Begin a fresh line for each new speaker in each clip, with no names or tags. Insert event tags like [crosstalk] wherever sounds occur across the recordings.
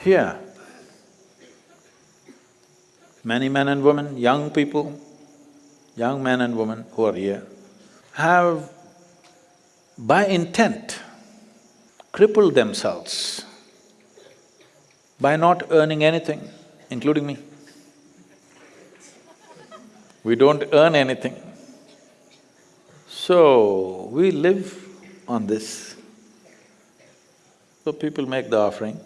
here, many men and women, young people, young men and women who are here, have by intent crippled themselves by not earning anything, including me. We don't earn anything. So, we live on this. So people make the offering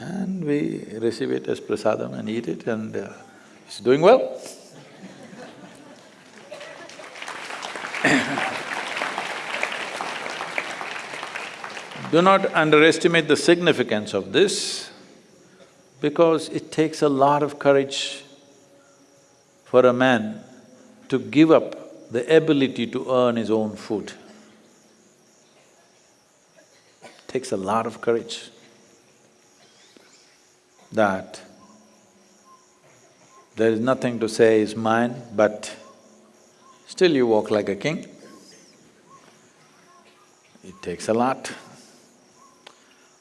and we receive it as prasadam and eat it and uh, it's doing well. [coughs] Do not underestimate the significance of this because it takes a lot of courage for a man to give up the ability to earn his own food. Takes a lot of courage that there is nothing to say is mine, but still you walk like a king. It takes a lot.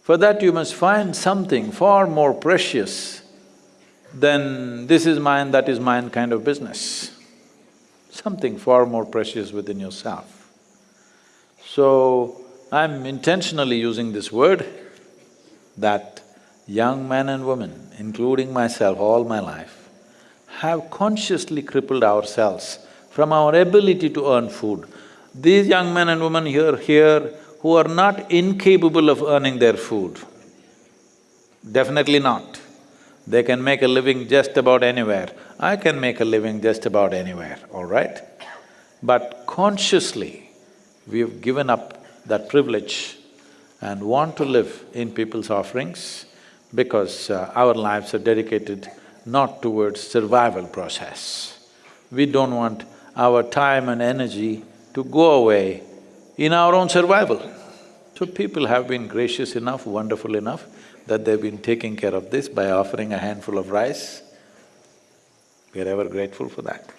For that you must find something far more precious than this is mine, that is mine kind of business. Something far more precious within yourself. So, I'm intentionally using this word that young men and women, including myself all my life, have consciously crippled ourselves from our ability to earn food. These young men and women here, here who are not incapable of earning their food. Definitely not. They can make a living just about anywhere. I can make a living just about anywhere, all right? But consciously, we've given up that privilege and want to live in people's offerings because uh, our lives are dedicated not towards survival process. We don't want our time and energy to go away in our own survival. So people have been gracious enough, wonderful enough that they've been taking care of this by offering a handful of rice. We are ever grateful for that.